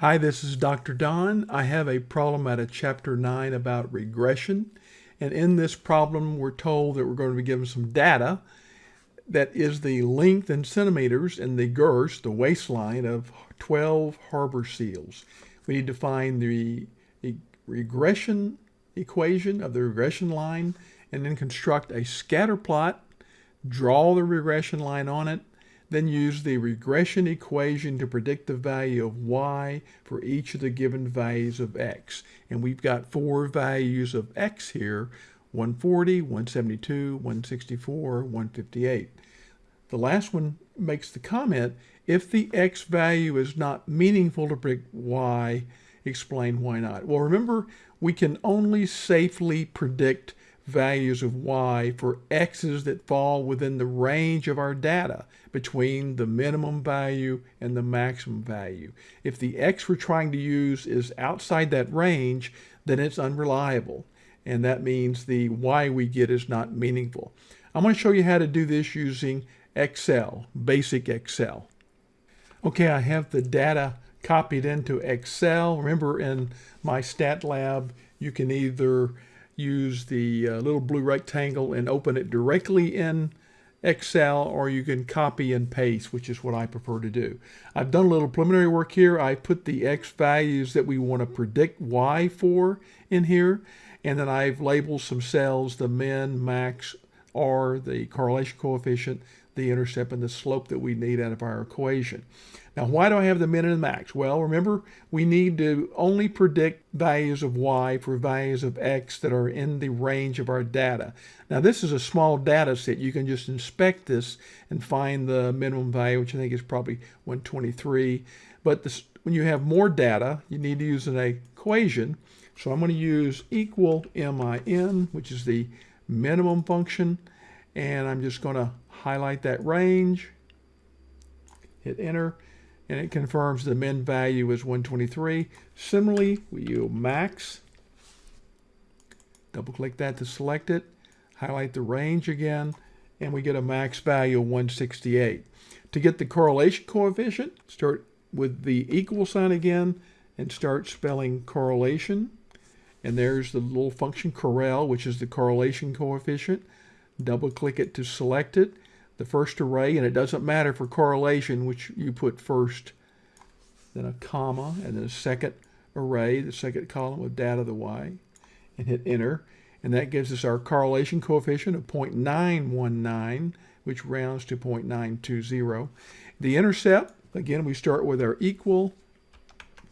Hi, this is Dr. Don. I have a problem out of Chapter 9 about regression. And in this problem, we're told that we're going to be given some data that is the length in centimeters and the girth, the waistline of 12 harbor seals. We need to find the regression equation of the regression line and then construct a scatter plot, draw the regression line on it, then use the regression equation to predict the value of y for each of the given values of x. And we've got four values of x here, 140, 172, 164, 158. The last one makes the comment, if the x value is not meaningful to predict y, explain why not. Well, remember, we can only safely predict values of y for x's that fall within the range of our data between the minimum value and the maximum value. If the x we're trying to use is outside that range, then it's unreliable. And that means the y we get is not meaningful. I'm going to show you how to do this using Excel, basic Excel. Okay, I have the data copied into Excel. Remember in MyStatLab, you can either use the uh, little blue rectangle and open it directly in Excel or you can copy and paste, which is what I prefer to do. I've done a little preliminary work here. I put the X values that we want to predict Y for in here. And then I've labeled some cells, the min, max, R, the correlation coefficient, the intercept, and the slope that we need out of our equation. Now, why do I have the min and the max? Well, remember, we need to only predict values of y for values of x that are in the range of our data. Now, this is a small data set. You can just inspect this and find the minimum value, which I think is probably 123. But this, when you have more data, you need to use an equation. So I'm going to use equal min, which is the minimum function, and I'm just going to highlight that range, hit enter, and it confirms the min value is 123. Similarly, we use max, double click that to select it, highlight the range again, and we get a max value of 168. To get the correlation coefficient, start with the equal sign again and start spelling correlation. And there's the little function correl, which is the correlation coefficient. Double click it to select it the first array, and it doesn't matter for correlation which you put first, then a comma, and then a second array, the second column of data, the y, and hit enter. And that gives us our correlation coefficient of 0.919, which rounds to 0.920. The intercept, again, we start with our equal,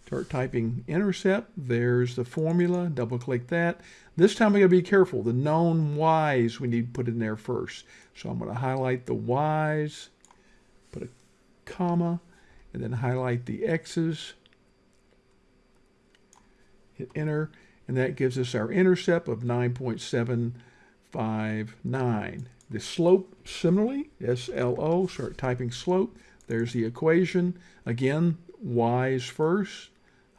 start typing intercept. There's the formula, double click that. This time we gotta be careful. The known y's we need to put in there first. So I'm gonna highlight the y's, put a comma, and then highlight the x's, hit enter, and that gives us our intercept of 9.759. The slope, similarly, SLO, start typing slope. There's the equation. Again, y's first,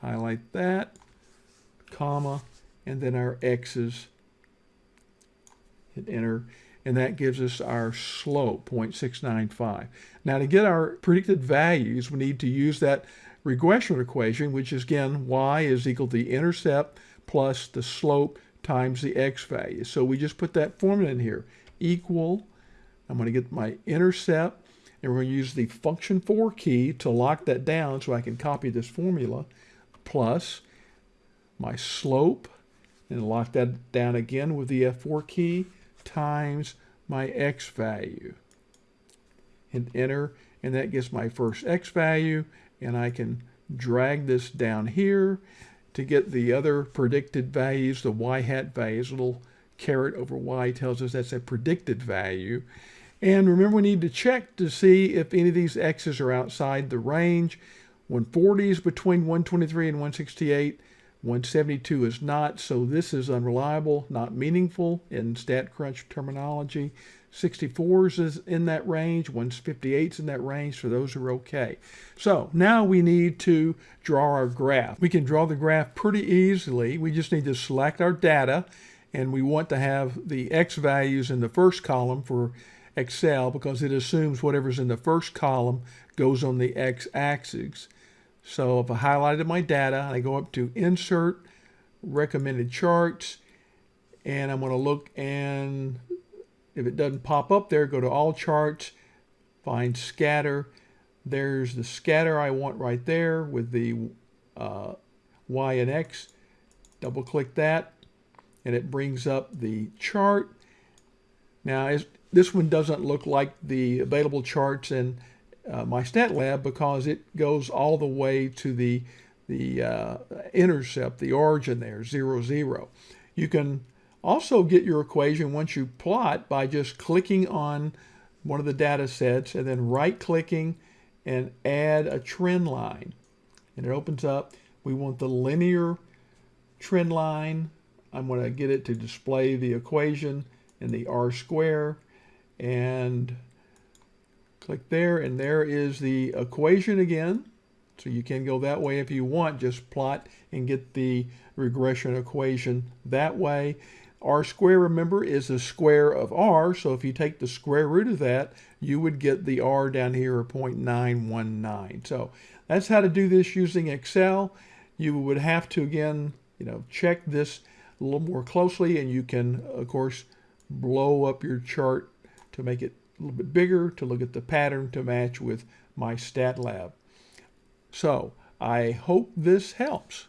highlight that, comma, and then our x's. Hit enter, and that gives us our slope, 0.695. Now to get our predicted values, we need to use that regression equation, which is again, y is equal to the intercept plus the slope times the x value. So we just put that formula in here, equal, I'm going to get my intercept, and we're going to use the function 4 key to lock that down so I can copy this formula, plus my slope, and lock that down again with the F4 key times my x value. Hit enter, and that gets my first x value, and I can drag this down here to get the other predicted values, the y hat values, little caret over y tells us that's a predicted value. And remember, we need to check to see if any of these x's are outside the range. 140 is between 123 and 168. 172 is not, so this is unreliable, not meaningful in StatCrunch terminology. 64s is in that range, 158s in that range, so those are okay. So now we need to draw our graph. We can draw the graph pretty easily. We just need to select our data, and we want to have the x values in the first column for Excel because it assumes whatever's in the first column goes on the x-axis. So if I highlighted my data, I go up to Insert, Recommended Charts, and I'm going to look and if it doesn't pop up there, go to All Charts, find Scatter. There's the scatter I want right there with the uh, Y and X. Double click that and it brings up the chart. Now this one doesn't look like the available charts in uh, MyStatLab because it goes all the way to the the uh, intercept, the origin there, zero, zero. You can also get your equation once you plot by just clicking on one of the data sets and then right clicking and add a trend line. And it opens up. We want the linear trend line. I'm going to get it to display the equation and the R square and click there and there is the equation again. So you can go that way if you want, just plot and get the regression equation that way. R square, remember, is the square of R, so if you take the square root of that, you would get the R down here of 0.919. So that's how to do this using Excel. You would have to, again, you know, check this a little more closely, and you can, of course, blow up your chart to make it a little bit bigger to look at the pattern to match with MyStatLab. So I hope this helps.